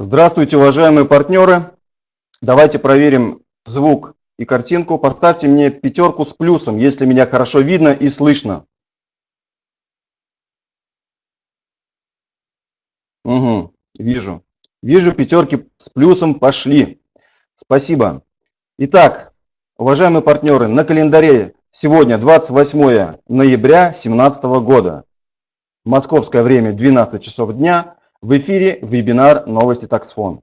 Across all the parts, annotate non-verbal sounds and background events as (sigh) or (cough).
Здравствуйте, уважаемые партнеры. Давайте проверим звук и картинку. Поставьте мне пятерку с плюсом, если меня хорошо видно и слышно. Угу, вижу. Вижу, пятерки с плюсом пошли. Спасибо. Итак, уважаемые партнеры, на календаре сегодня 28 ноября 2017 года. Московское время 12 часов дня. В эфире вебинар «Новости Таксфон».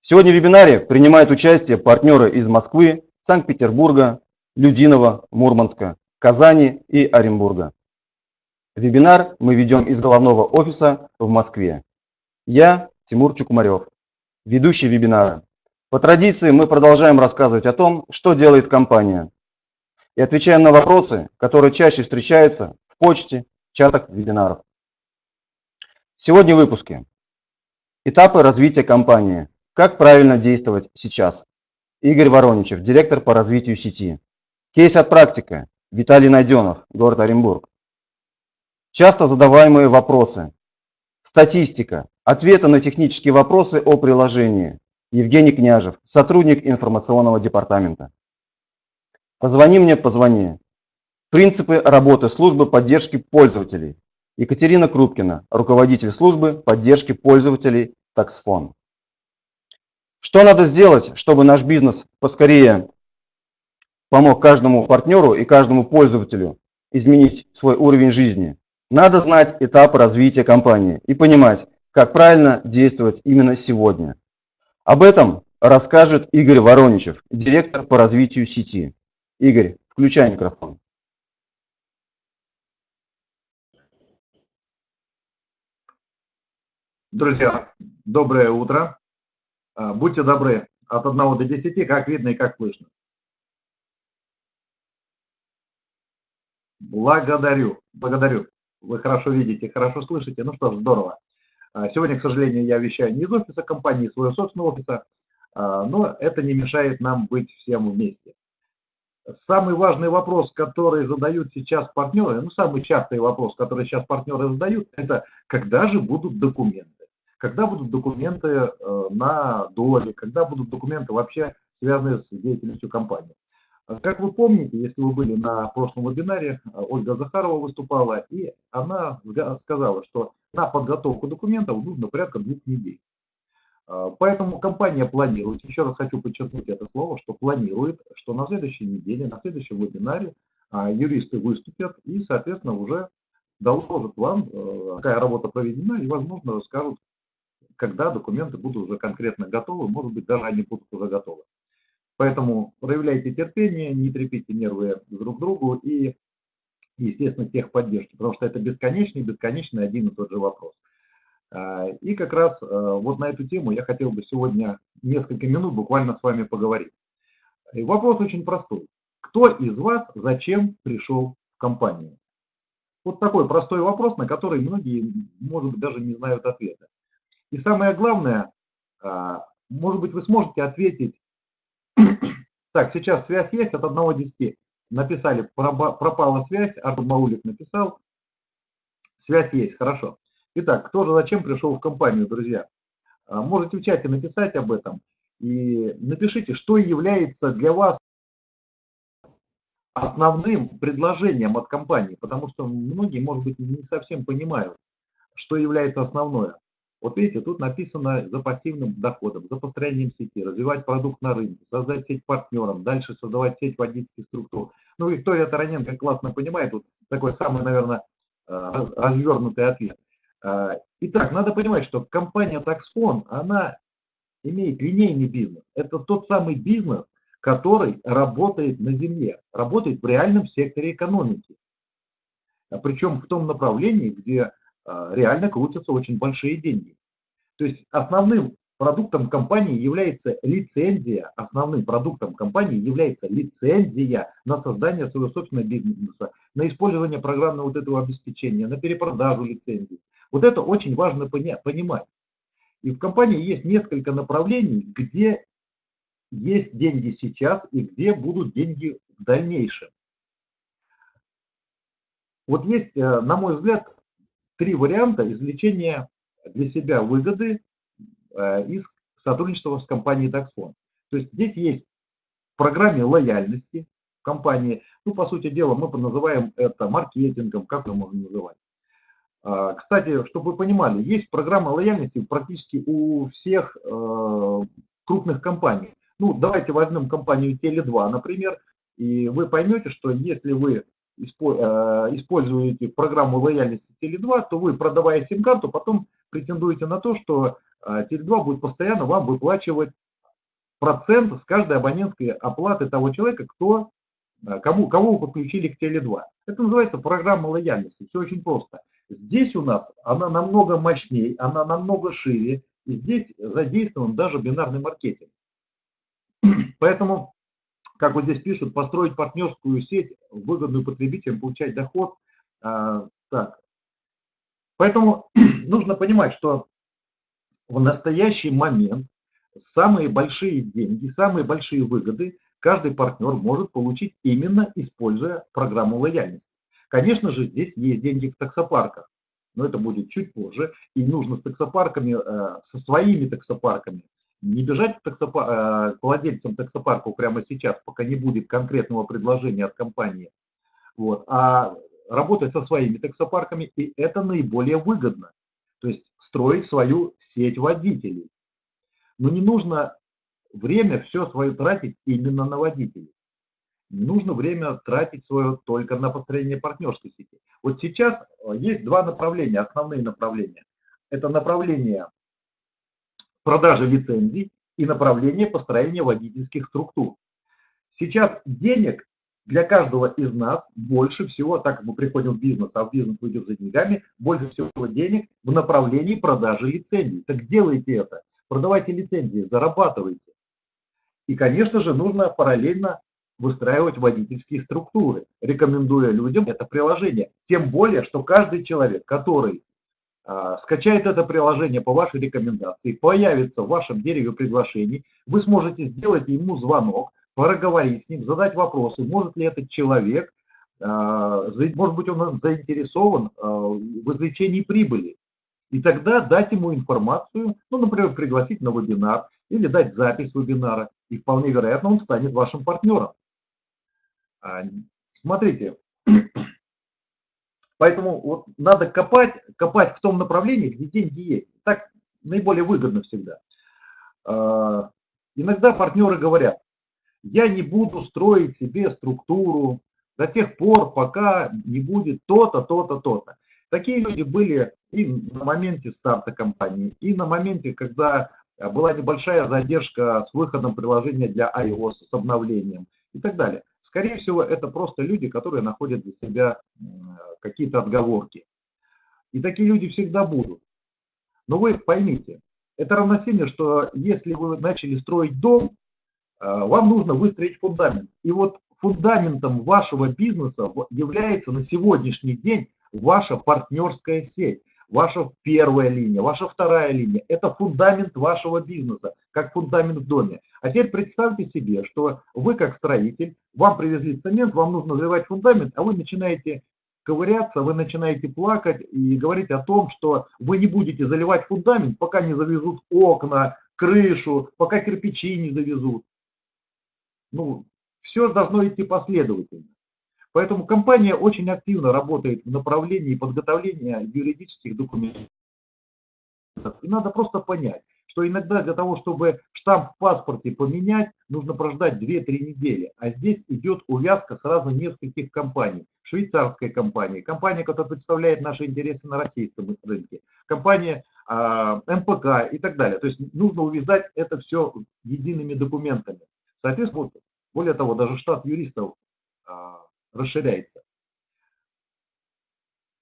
Сегодня в вебинаре принимают участие партнеры из Москвы, Санкт-Петербурга, Людинова, Мурманска, Казани и Оренбурга. Вебинар мы ведем из головного офиса в Москве. Я Тимур Чукумарев, ведущий вебинара. По традиции мы продолжаем рассказывать о том, что делает компания. И отвечаем на вопросы, которые чаще встречаются в почте, чатах вебинаров. Сегодня в выпуске. Этапы развития компании. Как правильно действовать сейчас. Игорь Вороничев, директор по развитию сети. Кейс от практика. Виталий Найденов, город Оренбург. Часто задаваемые вопросы. Статистика. Ответы на технические вопросы о приложении. Евгений Княжев, сотрудник информационного департамента. Позвони мне, позвони. Принципы работы службы поддержки пользователей. Екатерина Крупкина, руководитель службы поддержки пользователей Таксфон. Что надо сделать, чтобы наш бизнес поскорее помог каждому партнеру и каждому пользователю изменить свой уровень жизни? Надо знать этапы развития компании и понимать, как правильно действовать именно сегодня. Об этом расскажет Игорь Вороничев, директор по развитию сети. Игорь, включай микрофон. Друзья, доброе утро. А, будьте добры, от 1 до 10, как видно и как слышно. Благодарю, благодарю. Вы хорошо видите, хорошо слышите. Ну что ж, здорово. А, сегодня, к сожалению, я вещаю не из офиса компании, своего собственного офиса, а, но это не мешает нам быть всем вместе. Самый важный вопрос, который задают сейчас партнеры, ну, самый частый вопрос, который сейчас партнеры задают, это когда же будут документы? Когда будут документы э, на доли, когда будут документы вообще связанные с деятельностью компании. Э, как вы помните, если вы были на прошлом вебинаре, э, Ольга Захарова выступала, и она сказала, что на подготовку документов нужно порядка двух недель. Поэтому компания планирует, еще раз хочу подчеркнуть это слово, что планирует, что на следующей неделе, на следующем вебинаре юристы выступят и, соответственно, уже доложат вам, какая работа проведена, и, возможно, расскажут, когда документы будут уже конкретно готовы, может быть, даже они будут уже готовы. Поэтому проявляйте терпение, не трепите нервы друг другу и, естественно, техподдержки, потому что это бесконечный, бесконечный один и тот же вопрос. А, и как раз а, вот на эту тему я хотел бы сегодня несколько минут буквально с вами поговорить. И вопрос очень простой. Кто из вас зачем пришел в компанию? Вот такой простой вопрос, на который многие, может быть, даже не знают ответа. И самое главное, а, может быть, вы сможете ответить, (clears throat) так, сейчас связь есть от 1 до 10. Написали, пропала связь, Артур Маулик написал, связь есть, хорошо. Итак, кто же зачем пришел в компанию, друзья? А, можете в чате написать об этом и напишите, что является для вас основным предложением от компании, потому что многие, может быть, не совсем понимают, что является основное. Вот видите, тут написано за пассивным доходом, за построением сети, развивать продукт на рынке, создать сеть партнерам, дальше создавать сеть водительских структур. Ну, Виктория Тараненко классно понимает, тут такой самый, наверное, э, развернутый ответ. Э, итак, надо понимать, что компания Taxfon, она имеет линейный бизнес. Это тот самый бизнес, который работает на земле, работает в реальном секторе экономики. Причем в том направлении, где а, реально крутятся очень большие деньги. То есть основным продуктом компании является лицензия, основным продуктом компании является лицензия на создание своего собственного бизнеса, на использование программного вот этого обеспечения, на перепродажу лицензий. Вот это очень важно понимать. И в компании есть несколько направлений, где есть деньги сейчас и где будут деньги в дальнейшем. Вот есть, э, на мой взгляд, три варианта извлечения для себя выгоды э, из сотрудничества с компанией Taxfond. То есть здесь есть в программе лояльности компании, ну, по сути дела, мы называем это маркетингом, как мы можем называть. А, кстати, чтобы вы понимали, есть программа лояльности практически у всех э, крупных компаний. Ну, давайте возьмем компанию Теле2, например, и вы поймете, что если вы используете программу лояльности Теле2, то вы, продавая сим-карту, потом претендуете на то, что э, Теле2 будет постоянно вам выплачивать процент с каждой абонентской оплаты того человека, кто, э, кому, кого вы подключили к Теле2. Это называется программа лояльности. Все очень просто. Здесь у нас она намного мощнее, она намного шире, и здесь задействован даже бинарный маркетинг. Поэтому, как вот здесь пишут, построить партнерскую сеть, выгодную потребителям, получать доход. А, так. Поэтому (clears throat) нужно понимать, что в настоящий момент самые большие деньги, самые большие выгоды каждый партнер может получить именно используя программу лояльности. Конечно же, здесь есть деньги в таксопарках, но это будет чуть позже. И нужно с таксопарками, э, со своими таксопарками, не бежать к, таксопар... Э, к владельцам таксопарков прямо сейчас, пока не будет конкретного предложения от компании, вот, а работать со своими таксопарками, и это наиболее выгодно. То есть строить свою сеть водителей. Но не нужно время все свое тратить именно на водителей. Не нужно время тратить свое только на построение партнерской сети. Вот сейчас э, есть два направления, основные направления. Это направление продажи лицензий и направление построения водительских структур. Сейчас денег для каждого из нас больше всего, так как мы приходим в бизнес, а в бизнес мы за деньгами, больше всего денег в направлении продажи лицензий. Так делайте это, продавайте лицензии, зарабатывайте. И, конечно же, нужно параллельно выстраивать водительские структуры, рекомендуя людям это приложение. Тем более, что каждый человек, который скачает это приложение по вашей рекомендации, появится в вашем дереве приглашений, вы сможете сделать ему звонок, проговорить с ним, задать вопросы, может ли этот человек, э, может быть он заинтересован э, в извлечении прибыли. И тогда дать ему информацию, ну, например, пригласить на вебинар или дать запись вебинара, и вполне вероятно он станет вашим партнером. А, смотрите, поэтому вот надо копать, копать в том направлении, где деньги есть. Так наиболее выгодно всегда. А, иногда партнеры говорят, я не буду строить себе структуру до тех пор, пока не будет то-то, то-то, то-то. Такие люди были и на моменте старта компании, и на моменте, когда была небольшая задержка с выходом приложения для iOS, с обновлением и так далее. Скорее всего, это просто люди, которые находят для себя какие-то отговорки. И такие люди всегда будут. Но вы поймите, это равносильно, что если вы начали строить дом, э, вам нужно выстроить фундамент. И вот фундаментом вашего бизнеса является на сегодняшний день ваша партнерская сеть ваша первая линия, ваша вторая линия. Это фундамент вашего бизнеса, как фундамент в доме. А теперь представьте себе, что вы как строитель, вам привезли цемент, вам нужно заливать фундамент, а вы начинаете ковыряться, вы начинаете плакать и говорить о том, что вы не будете заливать фундамент, пока не завезут окна, крышу, пока кирпичи не завезут. Ну, все должно идти последовательно. Поэтому компания очень активно работает в направлении подготовления юридических документов. И надо просто понять, что иногда для того, чтобы штамп в паспорте поменять, нужно прождать 2-3 недели. А здесь идет увязка сразу нескольких компаний. Швейцарская компания, компания, которая представляет наши интересы на российском рынке, компания э, МПК и так далее. То есть нужно увязать это все едиными документами. Соответственно, более того, даже штат юристов э, расширяется.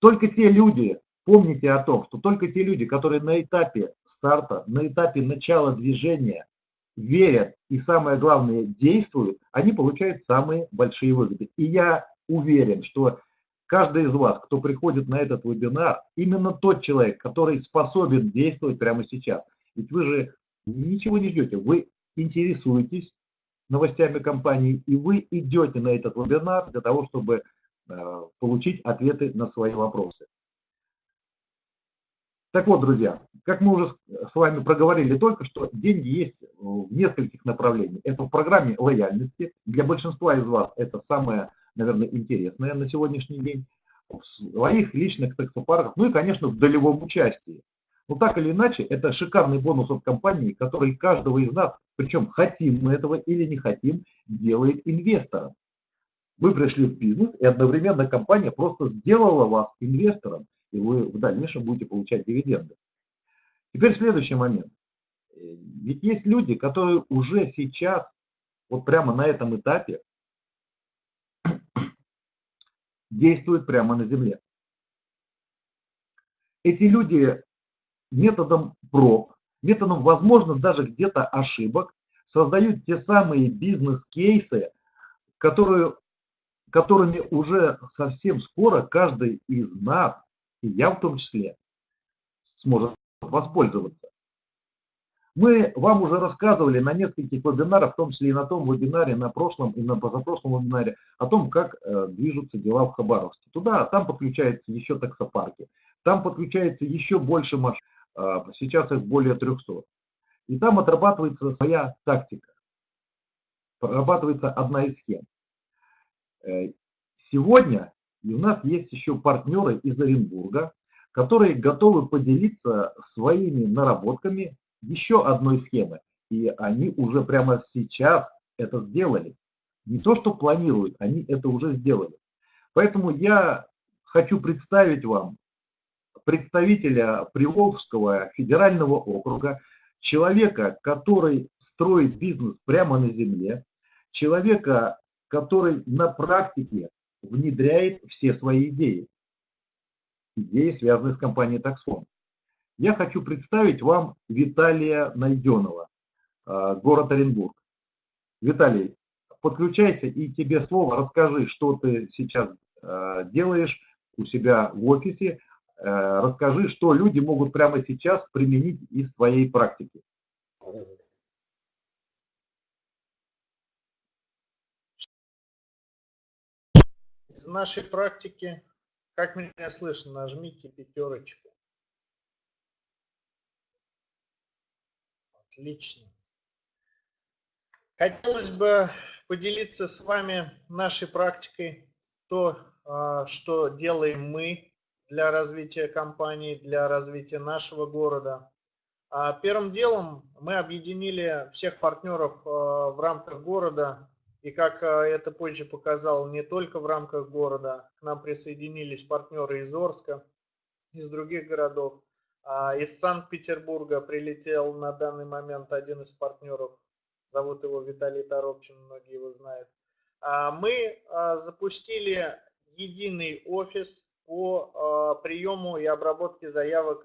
Только те люди, помните о том, что только те люди, которые на этапе старта, на этапе начала движения верят и самое главное действуют, они получают самые большие выгоды. И я уверен, что каждый из вас, кто приходит на этот вебинар, именно тот человек, который способен действовать прямо сейчас. Ведь вы же ничего не ждете, вы интересуетесь, новостями компании, и вы идете на этот вебинар для того, чтобы э, получить ответы на свои вопросы. Так вот, друзья, как мы уже с вами проговорили только что, деньги есть в нескольких направлениях. Это в программе лояльности. Для большинства из вас это самое, наверное, интересное на сегодняшний день. В своих личных таксопарках, ну и, конечно, в долевом участии. Но так или иначе, это шикарный бонус от компании, который каждого из нас, причем хотим мы этого или не хотим, делает инвестором. Вы пришли в бизнес, и одновременно компания просто сделала вас инвестором, и вы в дальнейшем будете получать дивиденды. Теперь следующий момент. Ведь есть люди, которые уже сейчас, вот прямо на этом этапе, (coughs) действуют прямо на земле. Эти люди методом проб, методом, возможно, даже где-то ошибок, создают те самые бизнес-кейсы, которые, которыми уже совсем скоро каждый из нас, и я в том числе, сможет воспользоваться. Мы вам уже рассказывали на нескольких вебинарах, в том числе и на том вебинаре, на прошлом и на позапрошлом вебинаре, о том, как э, движутся дела в Хабаровске. Туда, там подключаются еще таксопарки, там подключается еще больше машин. А, сейчас их более 300. И там отрабатывается своя тактика. Прорабатывается одна из схем. Э, сегодня у нас есть еще партнеры из Оренбурга, которые готовы поделиться своими наработками еще одной схемы. И они уже прямо сейчас это сделали. Не то, что планируют, они это уже сделали. Поэтому я хочу представить вам представителя Приволжского федерального округа, человека, который строит бизнес прямо на земле, человека, который на практике внедряет все свои идеи. Идеи, связанные с компанией Taxfond. Я хочу представить вам Виталия Найденова, э, город Оренбург. Виталий, подключайся и тебе слово, расскажи, что ты сейчас э, делаешь у себя в офисе, расскажи, что люди могут прямо сейчас применить из твоей практики. Из нашей практики, как меня слышно, нажмите пятерочку. Отлично. Хотелось бы поделиться с вами нашей практикой, то, а, что делаем мы для развития компании, для развития нашего города. А первым делом мы объединили всех партнеров э, в рамках города, и как э, это позже показал, не только в рамках города, к нам присоединились партнеры из Орска, из других городов. А из Санкт-Петербурга прилетел на данный момент один из партнеров, зовут его Виталий Торопчин, многие его знают. А мы э, запустили единый офис по э, приему и обработке заявок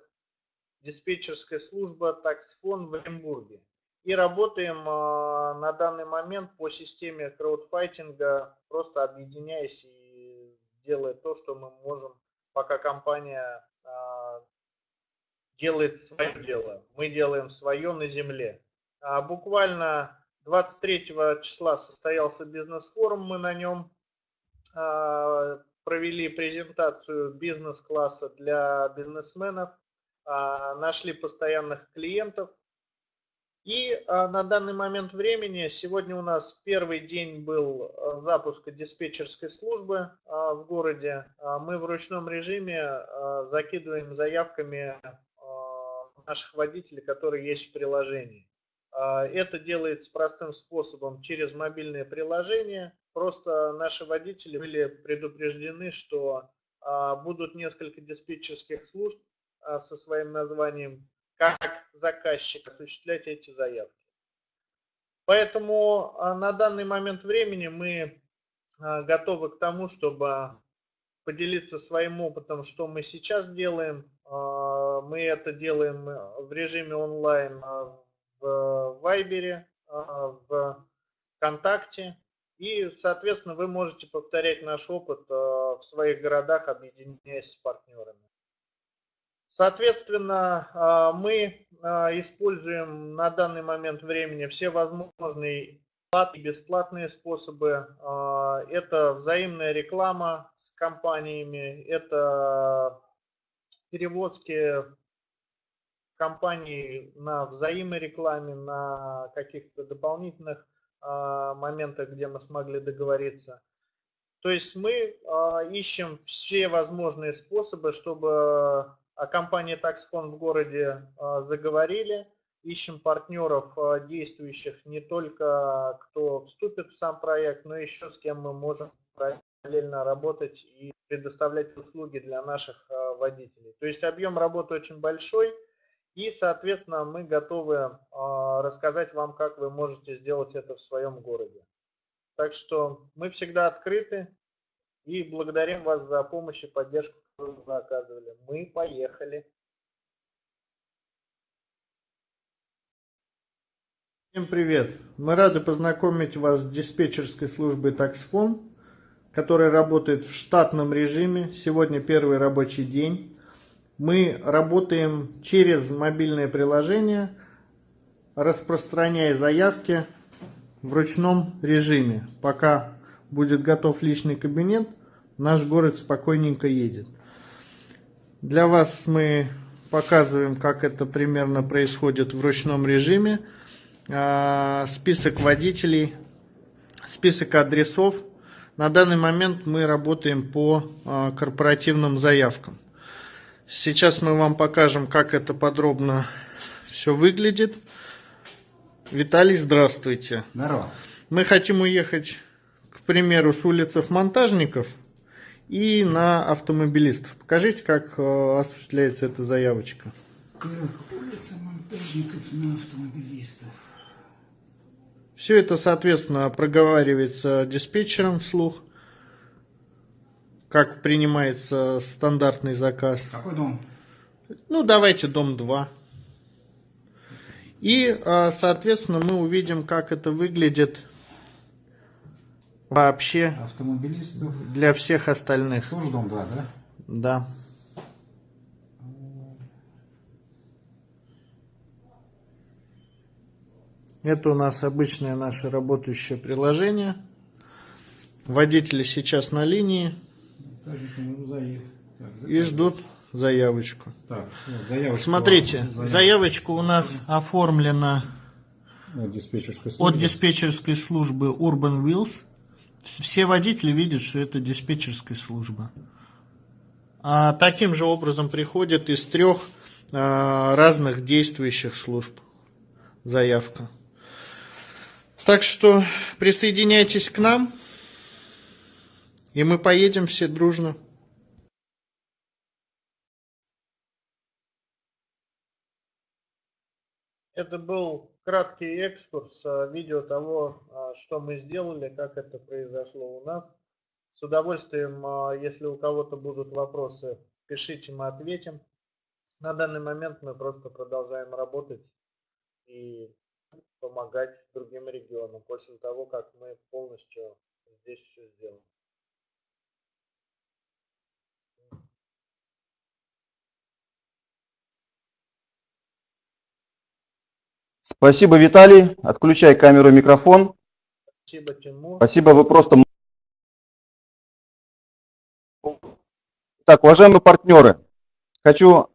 диспетчерской службы таксфон в Оренбурге. И работаем э, на данный момент по системе краудфайтинга, просто объединяясь и делая то, что мы можем, пока компания э, делает свое дело. Мы делаем свое на земле. А буквально 23 числа состоялся бизнес-форум, мы на нем провели презентацию бизнес-класса для бизнесменов, а, нашли постоянных клиентов. И а, на данный момент времени, сегодня у нас первый день был а, запуска диспетчерской службы в городе. Мы в ручном режиме закидываем заявками наших водителей, которые есть в приложении. Это делается простым способом через мобильное приложение. Просто наши водители были предупреждены, что а, будут несколько диспетчерских служб а, со своим названием, как заказчик осуществлять эти заявки. Поэтому а, на данный момент времени мы готовы к тому, чтобы поделиться своим опытом, что мы сейчас делаем. Мы это делаем в режиме онлайн в Вайбере, в ВКонтакте, и, соответственно, вы можете повторять наш опыт э, в своих городах, объединяясь с партнерами. Соответственно, э, мы э, используем на данный момент времени все возможные платные и бесплатные способы. Это взаимная реклама с компаниями, это перевозки компании на взаиморекламе, на каких-то дополнительных моментах, где мы смогли договориться. То есть мы а, ищем все возможные способы, чтобы о компании Taxfond в городе заговорили, ищем партнеров, действующих не только кто вступит в сам проект, но еще с кем мы можем параллельно работать и предоставлять услуги для наших водителей. То есть объем работы очень большой, и, соответственно, мы готовы рассказать вам, как вы можете сделать это в своем городе. Так что мы всегда открыты и благодарим вас за помощь и поддержку, которую вы оказывали. Мы поехали. Всем привет! Мы рады познакомить вас с диспетчерской службой TaxFone, которая работает в штатном режиме. Сегодня первый рабочий день. Мы работаем через мобильное приложение, распространяя заявки в ручном режиме. Пока будет готов личный кабинет, наш город спокойненько едет. Для вас мы показываем, как это примерно происходит в ручном режиме. А, список водителей, список адресов. На данный момент мы работаем по а, корпоративным заявкам. Сейчас мы вам покажем, как это подробно все выглядит. Виталий, здравствуйте. Здорово. Мы хотим уехать, к примеру, с улицы Монтажников и на автомобилистов. Покажите, как э, осуществляется эта заявочка. Улица Монтажников на автомобилистов. Все это, соответственно, проговаривается диспетчером вслух, как принимается стандартный заказ. Какой дом? Ну, давайте дом 2. И, а, соответственно, мы увидим, как это выглядит вообще Автомобилистов. для всех остальных. Тоже дом 2, да? Да. Это у нас обычное наше работающее приложение. Водители сейчас на линии и ждут заявочку. Так, вот, заявочку Смотрите, вам- заявочка у нас оформлена от диспетчерской от службы. диспетчерской службы Urban Wheels. Все водители видят, что это диспетчерская служба. А таким же образом приходит из трех а, разных действующих служб заявка. Так что присоединяйтесь к нам, и мы поедем все дружно. Это был краткий экскурс, а, видео того, а, что мы сделали, как это произошло у нас. С удовольствием, а, если у кого-то будут вопросы, пишите, мы ответим. На данный момент мы просто продолжаем работать и помогать другим регионам после того, как мы полностью здесь все сделаем. Спасибо, Виталий. Отключай камеру и микрофон. Спасибо, Тимур. Спасибо, вы просто... Так, уважаемые партнеры, хочу,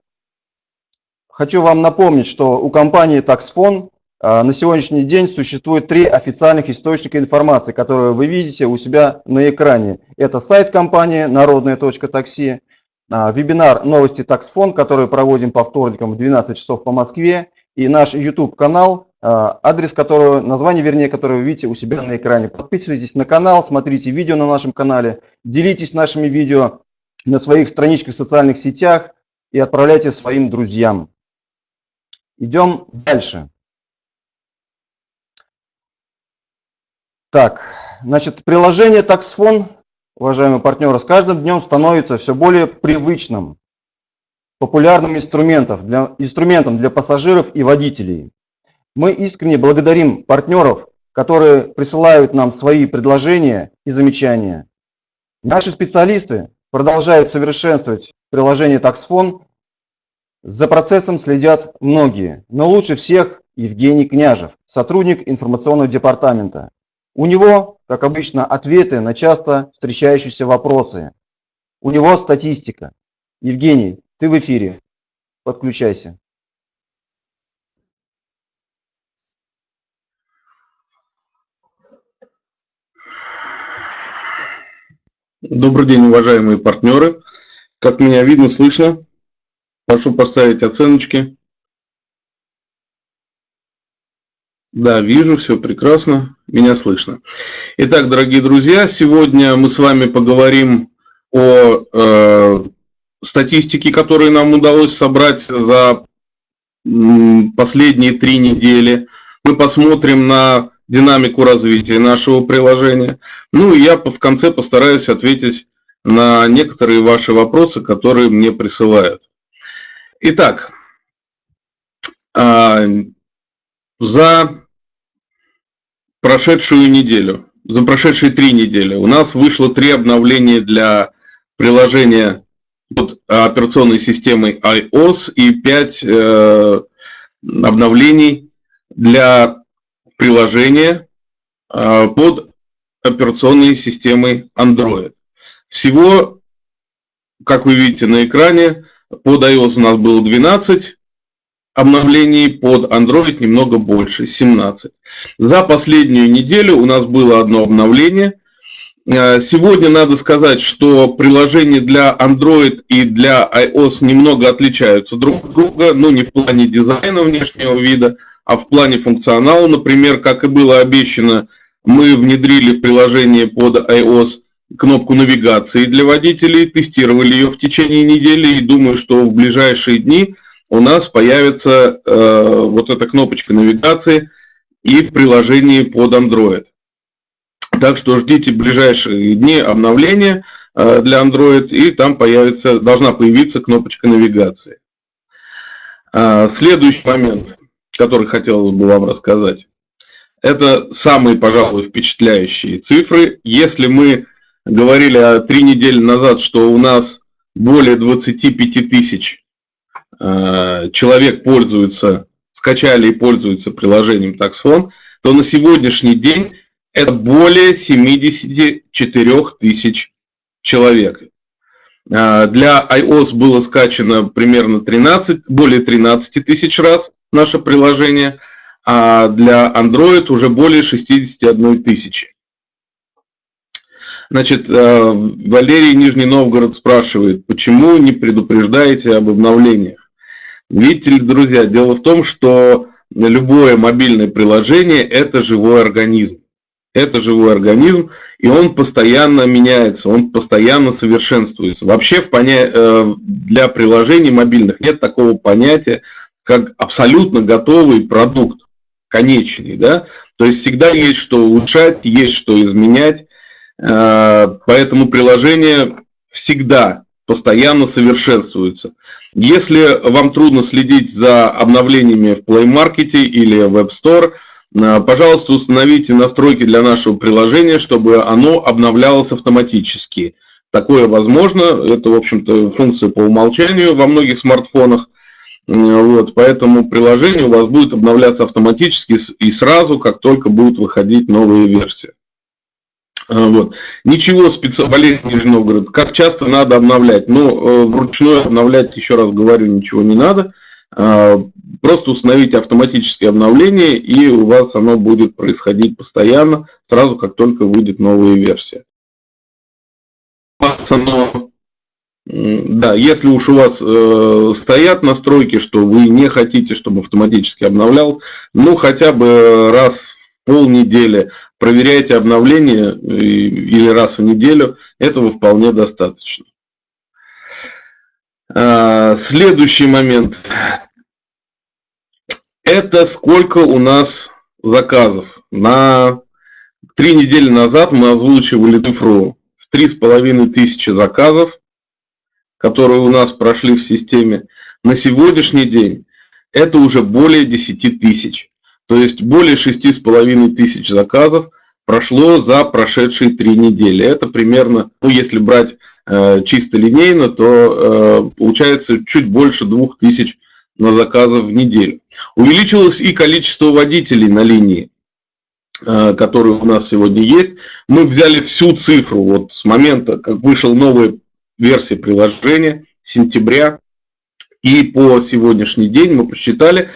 хочу вам напомнить, что у компании TaxFone а, на сегодняшний день существует три официальных источника информации, которые вы видите у себя на экране. Это сайт компании народная.такси, а, вебинар новости TaxFone, который проводим по вторникам в 12 часов по Москве, и наш YouTube канал, а, адрес которого, название вернее, которое вы видите у себя на экране. Подписывайтесь на канал, смотрите видео на нашем канале, делитесь нашими видео на своих страничках в социальных сетях и отправляйте своим друзьям. Идем дальше. Так, значит, приложение TaxFone, уважаемые партнеры, с каждым днем становится все более привычным, популярным инструментом для, инструментом для пассажиров и водителей. Мы искренне благодарим партнеров, которые присылают нам свои предложения и замечания. Наши специалисты продолжают совершенствовать приложение TaxFone. За процессом следят многие, но лучше всех Евгений Княжев, сотрудник информационного департамента. У него, как обычно, ответы на часто встречающиеся вопросы. У него статистика. Евгений, ты в эфире. Подключайся. Добрый день, уважаемые партнеры. Как меня видно, слышно. Прошу поставить оценочки. Да, вижу, все прекрасно, меня слышно. Итак, дорогие друзья, сегодня мы с вами поговорим о э, статистике, которую нам удалось собрать за последние три недели. Мы посмотрим на динамику развития нашего приложения. Ну и я в конце постараюсь ответить на некоторые ваши вопросы, которые мне присылают. Итак, а, за прошедшую неделю, за прошедшие три недели у нас вышло три обновления для приложения под операционной системой iOS и пять э, обновлений для приложения э, под операционной системой Android. Всего, как вы видите на экране, под iOS у нас было 12 обновлений, под Android немного больше, 17. За последнюю неделю у нас было одно обновление. Э, сегодня надо сказать, что приложения для Android и для iOS немного отличаются друг от друга, ну не в плане дизайна внешнего вида, а в плане функционала. Например, как и было обещано, мы внедрили в приложение под iOS кнопку навигации для водителей, тестировали ее в течение недели и думаю, что в ближайшие дни у нас появится э, вот эта кнопочка навигации и в приложении под Android. Так что ждите ближайшие дни обновления э, для Android и там появится, должна появиться кнопочка навигации. Э, следующий момент, который хотелось бы вам рассказать. Это самые, пожалуй, впечатляющие цифры. Если мы говорили три недели назад, что у нас более 25 тысяч э, человек пользуются, скачали и пользуются приложением TaxFone, то на сегодняшний день это более 74 тысяч человек. Э, для iOS было скачано примерно 13, более 13 тысяч раз наше приложение, а для Android уже более 61 тысячи. Значит, э, Валерий Нижний Новгород спрашивает, почему не предупреждаете об обновлениях? Видите ли, друзья, дело в том, что любое мобильное приложение – это живой организм. Это живой организм, и он постоянно меняется, он постоянно совершенствуется. Вообще в поня... Э, для приложений мобильных нет такого понятия, как абсолютно готовый продукт, конечный. Да? То есть всегда есть что улучшать, есть что изменять. Э, поэтому приложение всегда постоянно совершенствуется. Если вам трудно следить за обновлениями в Play Market или в App Store, пожалуйста, установите настройки для нашего приложения, чтобы оно обновлялось автоматически. Такое возможно, это, в общем-то, функция по умолчанию во многих смартфонах. Э, вот, поэтому приложение у вас будет обновляться автоматически и сразу, как только будут выходить новые версии. А, вот. Ничего специального, Валерий Нижний Новгород, как часто надо обновлять? Ну, э, вручную обновлять, еще раз говорю, ничего не надо. А, просто установите автоматические обновления, и у вас оно будет происходить постоянно, сразу как только выйдет новая версия. Оно, да, если уж у вас э, стоят настройки, что вы не хотите, чтобы автоматически обновлялось, ну хотя бы раз полнедели, проверяйте обновления или раз в неделю, этого вполне достаточно. А, следующий момент. Это сколько у нас заказов. На три недели назад мы озвучивали цифру в три с половиной тысячи заказов, которые у нас прошли в системе. На сегодняшний день это уже более 10 тысяч. То есть более 6,5 тысяч заказов прошло за прошедшие три недели. Это примерно, ну если брать чисто линейно, то э, получается чуть больше 2000 на заказов в неделю. Увеличилось и количество водителей на линии, э, которые у нас сегодня есть. Мы взяли всю цифру вот с момента, как вышел новая версия приложения, сентября, и по сегодняшний день мы посчитали,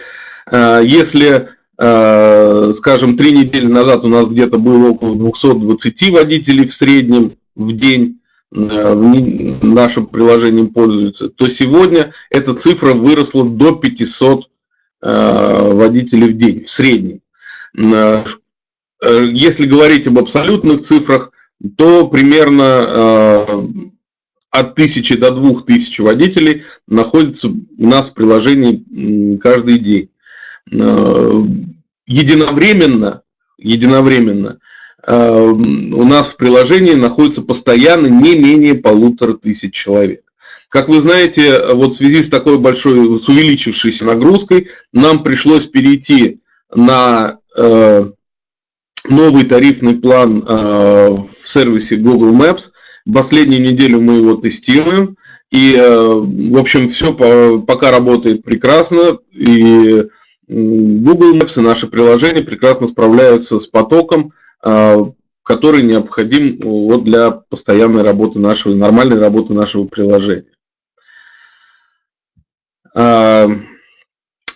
э, если Э, скажем, три недели назад у нас где-то было около 220 водителей в среднем в день нашим приложением пользуются, то сегодня эта цифра выросла до 500 водителей в день в среднем. Если говорить об абсолютных цифрах, то примерно от 1000 до 2000 водителей находится у нас в приложении каждый день. Единовременно, единовременно у нас в приложении находится постоянно не менее полутора тысяч человек. Как вы знаете, вот в связи с такой большой, с увеличившейся нагрузкой, нам пришлось перейти на э, новый тарифный план э, в сервисе Google Maps. Последнюю неделю мы его тестируем. И, э, в общем, все пока работает прекрасно. И Google Maps и наши приложения прекрасно справляются с потоком, который необходим вот для постоянной работы нашего, нормальной работы нашего приложения.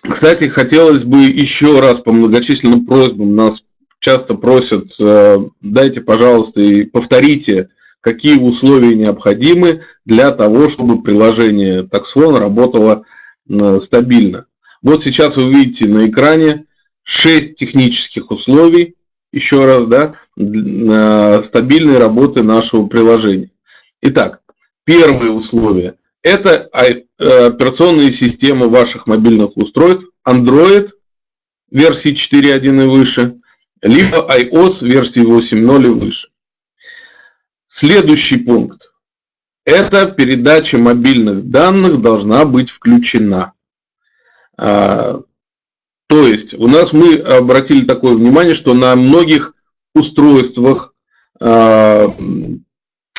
Кстати, хотелось бы еще раз по многочисленным просьбам нас часто просят, э, дайте, пожалуйста, и повторите, какие условия необходимы для того, чтобы приложение TaxFone работало э, стабильно. Вот сейчас вы видите на экране 6 технических условий, еще раз, да, э, стабильной работы нашего приложения. Итак, первое условие – это операционные системы ваших мобильных устройств Android версии 4.1 и выше – либо iOS версии 8.0 и выше. Следующий пункт. Это передача мобильных данных должна быть включена. То есть у нас мы обратили такое внимание, что на многих устройствах а,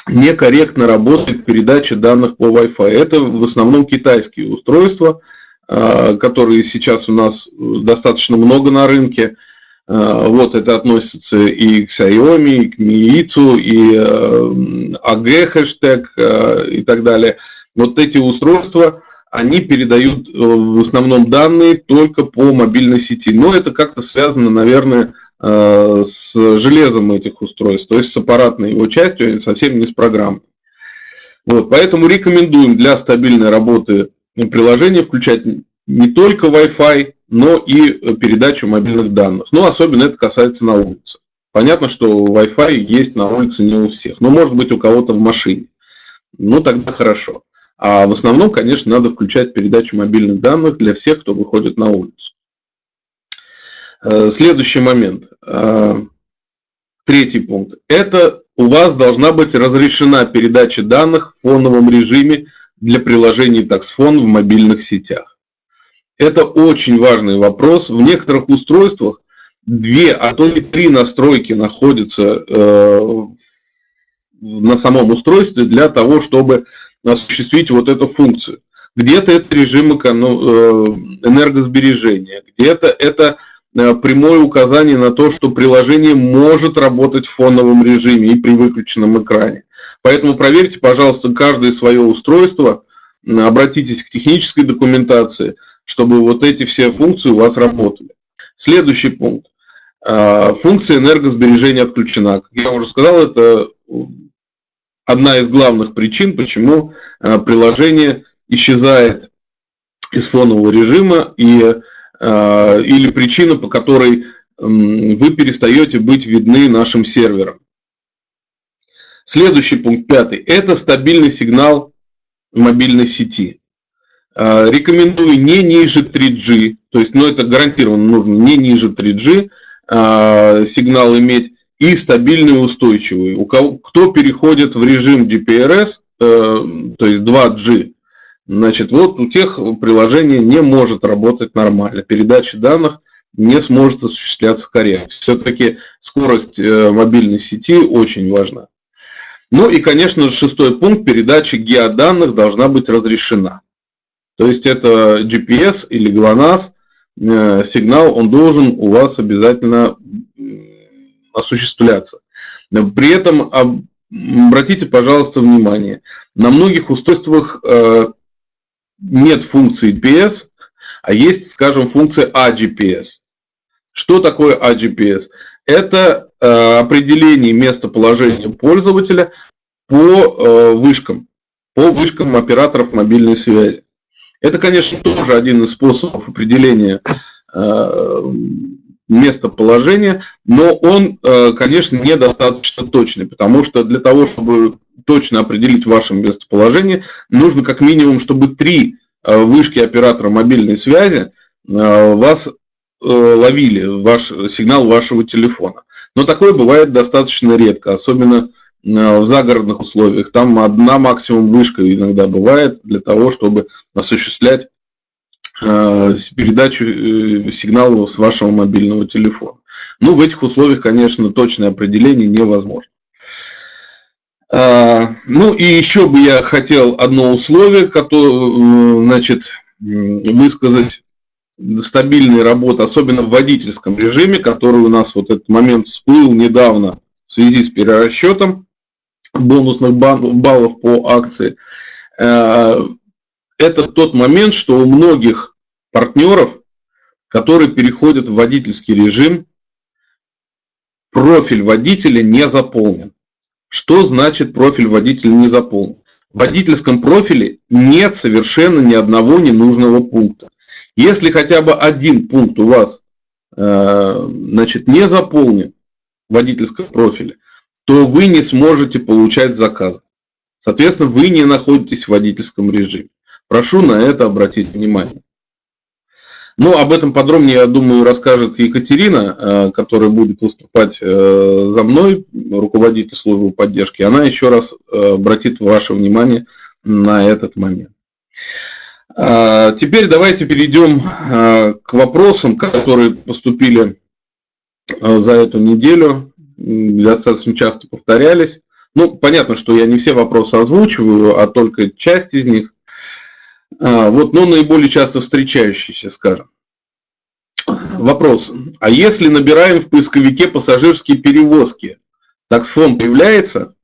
некорректно работает передача данных по Wi-Fi. Это в основном китайские устройства, а, которые сейчас у нас достаточно много на рынке. Э, вот это относится и к Xiaomi, и к Meizu, и AG э, хэштег э, и так далее. Вот эти устройства, они передают в основном данные только по мобильной сети. Но это как-то связано, наверное, с железом этих устройств, то есть с аппаратной его частью, а совсем не с программой. Вот, поэтому рекомендуем для стабильной работы приложения включать не только Wi-Fi, но и передачу мобильных данных. Ну, особенно это касается на улице. Понятно, что Wi-Fi есть на улице не у всех, но может быть у кого-то в машине. Ну, тогда хорошо. А в основном, конечно, надо включать передачу мобильных данных для всех, кто выходит на улицу. Э, следующий момент. Э, третий пункт. Это у вас должна быть разрешена передача данных в фоновом режиме для приложений TaxFone в мобильных сетях. Это очень важный вопрос. В некоторых устройствах две, а то и три настройки находятся э, на самом устройстве для того, чтобы осуществить вот эту функцию. Где-то это режим э, энергосбережения, где-то это э, прямое указание на то, что приложение может работать в фоновом режиме и при выключенном экране. Поэтому проверьте, пожалуйста, каждое свое устройство, обратитесь к технической документации – чтобы вот эти все функции у вас работали. Следующий пункт. А, функция энергосбережения отключена. Как я уже сказал, это одна из главных причин, почему а, приложение исчезает из фонового режима и, а, или причина, по которой вы перестаете быть видны нашим серверам. Следующий пункт, пятый, это стабильный сигнал мобильной сети. А, рекомендую не ниже 3G, то есть, ну это гарантированно нужно не ниже 3G а, сигнал иметь и стабильный и устойчивый. У кого, кто переходит в режим DPRS, э, то есть 2G, значит, вот у тех приложение не может работать нормально. Передача данных не сможет осуществляться корректно. Все-таки скорость э, мобильной сети очень важна. Ну и, конечно, шестой пункт, передача геоданных должна быть разрешена. То есть это GPS или GLONASS э, сигнал, он должен у вас обязательно осуществляться. При этом обратите, пожалуйста, внимание, на многих устройствах э, нет функции GPS, а есть, скажем, функция AGPS. Что такое AGPS? Это э, определение местоположения пользователя по э, вышкам, по вышкам операторов мобильной связи. Это, конечно, тоже один из способов определения э, местоположения, но он, э, конечно, недостаточно точный, потому что для того, чтобы точно определить ваше местоположение, нужно как минимум, чтобы три э, вышки оператора мобильной связи вас ловили, ваш сигнал вашего телефона. Но такое бывает достаточно редко, особенно в загородных условиях. Там одна максимум вышка иногда бывает для того, чтобы осуществлять Э, передачу э, сигнала с вашего мобильного телефона. Ну, в этих условиях, конечно, точное определение невозможно. А, ну, и еще бы я хотел одно условие, которое, значит, высказать стабильной работы, особенно в водительском режиме, который у нас вот этот момент всплыл недавно в связи с перерасчетом бонусных баллов по акции. Э, это тот момент, что у многих партнеров, которые переходят в водительский режим, профиль водителя не заполнен. Что значит профиль водителя не заполнен? В водительском профиле нет совершенно ни одного ненужного пункта. Если хотя бы один пункт у вас э, значит, не заполнен в водительском профиле, то вы не сможете получать заказы. Соответственно, вы не находитесь в водительском режиме. Прошу на это обратить внимание. Ну, об этом подробнее, я думаю, расскажет Екатерина, э, которая будет выступать э, за мной, руководитель службы поддержки. Она еще раз э, обратит ваше внимание на этот момент. А, теперь давайте перейдем к вопросам, которые поступили за эту неделю, достаточно часто повторялись. Ну, понятно, что я не все вопросы озвучиваю, а только часть из них. А, вот, но наиболее часто встречающиеся, скажем. Вопрос. А если набираем в поисковике пассажирские перевозки, таксфон появляется?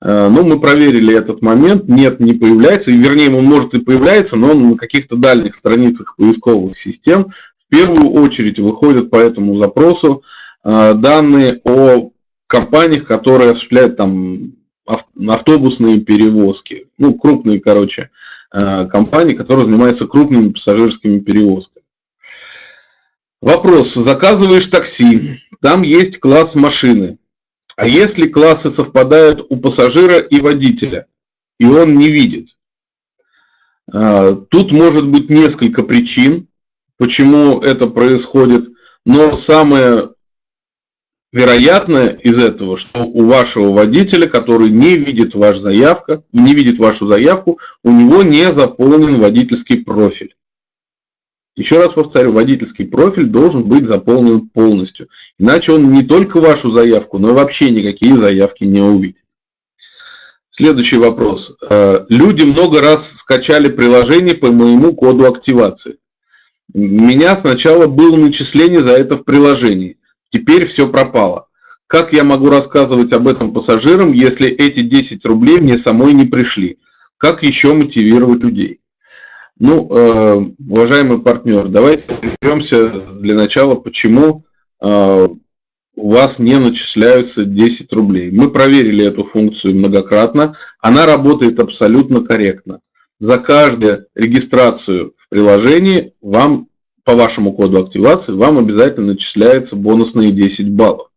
А, ну, мы проверили этот момент. Нет, не появляется. И, вернее, он может и появляется, но он на каких-то дальних страницах поисковых систем. В первую очередь выходят по этому запросу а, данные о компаниях, которые осуществляют там автобусные перевозки. Ну, крупные, короче, компаний, которые занимаются крупными пассажирскими перевозками. Вопрос. Заказываешь такси, там есть класс машины. А если классы совпадают у пассажира и водителя, и он не видит? Э, тут может быть несколько причин, почему это происходит, но самое вероятно из этого, что у вашего водителя, который не видит ваш заявка, не видит вашу заявку, у него не заполнен водительский профиль. Еще раз повторю, водительский профиль должен быть заполнен полностью. Иначе он не только вашу заявку, но вообще никакие заявки не увидит. Следующий вопрос. Э, люди много раз скачали приложение по моему коду активации. У меня сначала было начисление за это в приложении. Теперь все пропало. Как я могу рассказывать об этом пассажирам, если эти 10 рублей мне самой не пришли? Как еще мотивировать людей? Ну, э, уважаемый партнер, давайте разберемся для начала, почему э, у вас не начисляются 10 рублей. Мы проверили эту функцию многократно. Она работает абсолютно корректно. За каждую регистрацию в приложении вам по вашему коду активации вам обязательно начисляются бонусные 10 баллов.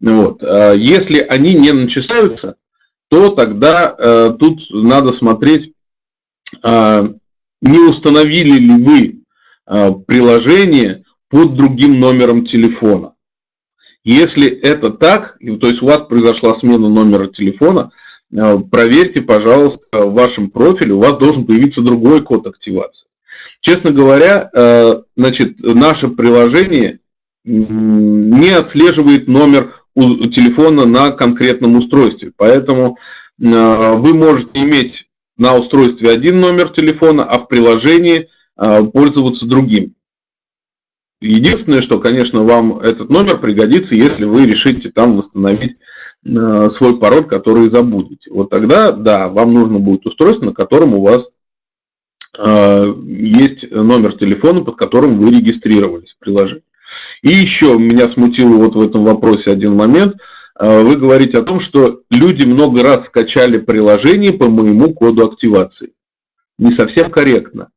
Вот. А если они не начисляются, то тогда э, тут надо смотреть, э, не установили ли вы э, приложение под другим номером телефона. Если это так, то есть у вас произошла смена номера телефона, э, проверьте, пожалуйста, в вашем профиле, у вас должен появиться другой код активации. Честно говоря, э, значит, наше приложение не отслеживает номер телефона на конкретном устройстве. Поэтому э, вы можете иметь на устройстве один номер телефона, а в приложении э, пользоваться другим. Единственное, что, конечно, вам этот номер пригодится, если вы решите там восстановить свой пароль, который забудете. Вот тогда, да, вам нужно будет устройство, на котором у вас есть номер телефона, под которым вы регистрировались в приложении. И еще меня смутил вот в этом вопросе один момент. э, вы говорите о том, что люди много раз скачали приложение по моему коду активации. Не совсем корректно.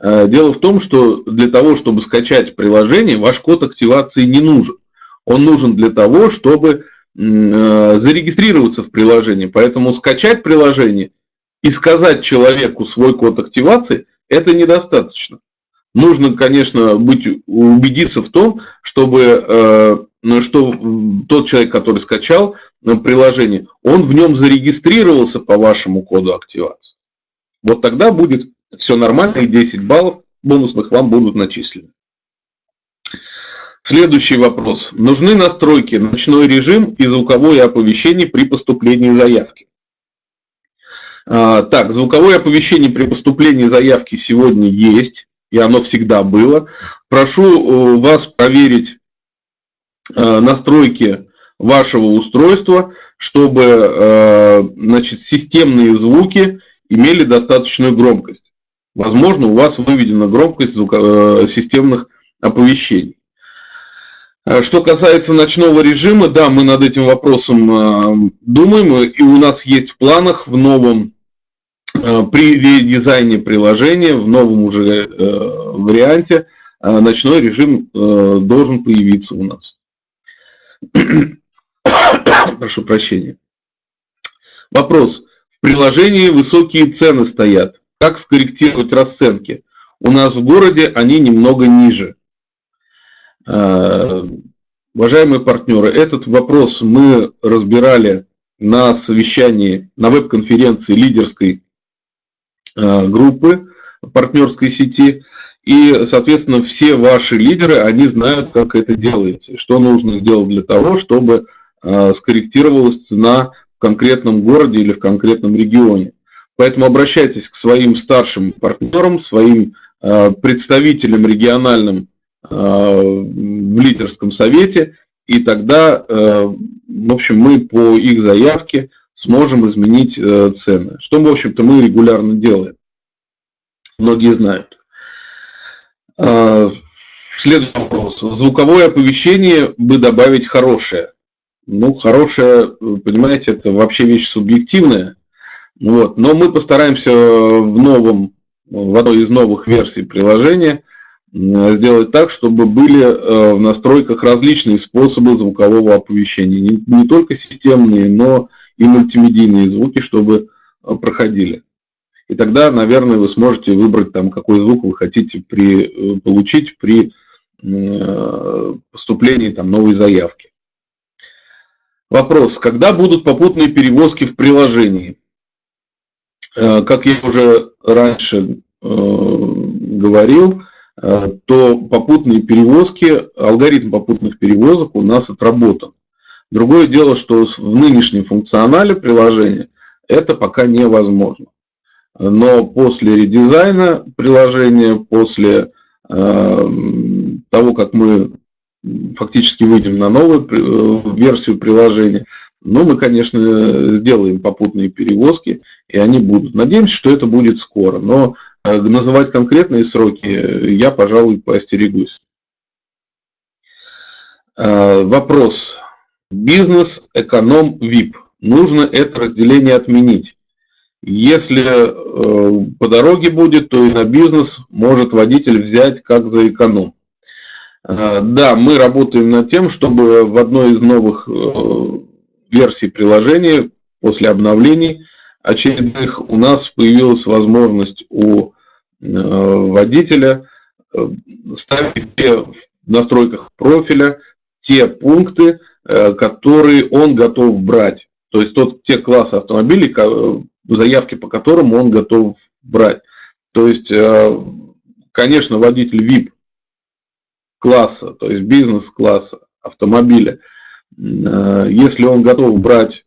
Э, дело в том, что для того, чтобы скачать приложение, ваш код активации не нужен. Он нужен для того, чтобы зарегистрироваться в приложении. Поэтому скачать приложение и сказать человеку свой код активации, это недостаточно. Нужно, конечно, быть, убедиться в том, чтобы э, ну, что тот человек, который скачал приложение, он в нем зарегистрировался по вашему коду активации. Вот тогда будет все нормально, и 10 баллов бонусных вам будут начислены. Следующий вопрос. Нужны настройки ночной режим и звуковое оповещение при поступлении заявки. А, так, звуковое оповещение при поступлении заявки сегодня есть, и оно всегда было. Прошу э, вас проверить э, настройки вашего устройства, чтобы э, значит, системные звуки имели достаточную громкость. Возможно, у вас выведена громкость звука, системных оповещений. Что касается ночного режима, да, мы над этим вопросом думаем, и у нас есть в планах в новом при редизайне приложения в новом уже э, варианте э, ночной режим должен появиться у нас. (coughs) Прошу прощения. Вопрос. В приложении высокие цены стоят. Как скорректировать расценки? У нас в городе они немного ниже. Уважаемые партнеры, этот вопрос мы разбирали на совещании, на веб-конференции лидерской Э, группы партнерской сети. И, соответственно, все ваши лидеры, они знают, как это делается. Что нужно сделать для того, чтобы э, скорректировалась цена в конкретном городе или в конкретном регионе. Поэтому обращайтесь к своим старшим партнерам, своим э, представителям региональным в лидерском совете, и тогда, в общем, мы по их заявке сможем изменить э, цены. Что, в общем-то, мы регулярно делаем. Многие знают. А, следующий вопрос. Звуковое оповещение бы добавить хорошее. Ну, хорошее, понимаете, это вообще вещь субъективная. Вот. Но мы постараемся в новом, в одной из новых версий приложения сделать так, чтобы были э, в настройках различные способы звукового оповещения. Не, только системные, но и мультимедийные звуки, чтобы э, проходили. И тогда, наверное, вы сможете выбрать, там, какой звук вы хотите при, э, получить при э, поступлении там, новой заявки. Вопрос. Когда будут попутные перевозки в приложении? Как я уже раньше говорил, то попутные перевозки, алгоритм попутных перевозок у нас отработан. Другое дело, что в нынешнем функционале приложения это пока невозможно. Но после редизайна приложения, после э, того, как мы фактически выйдем на новую э, версию приложения, ну, мы, конечно, сделаем попутные перевозки, и они будут. Надеемся, что это будет скоро, но э, называть конкретные сроки я, пожалуй, поостерегусь. Вопрос. Бизнес, эконом, ВИП. Нужно это разделение отменить. Если э, по дороге будет, то и на бизнес может водитель взять как за эконом. Э, да, мы работаем над тем, чтобы в одной из новых э, версий приложения после обновлений очередных у нас появилась возможность у водителя ставить в настройках профиля те пункты, Э, которые он готов брать. То есть тот, те классы автомобилей, заявки по которым он готов брать. То есть, э, конечно, водитель VIP класса, то есть бизнес-класса автомобиля, э, если он готов брать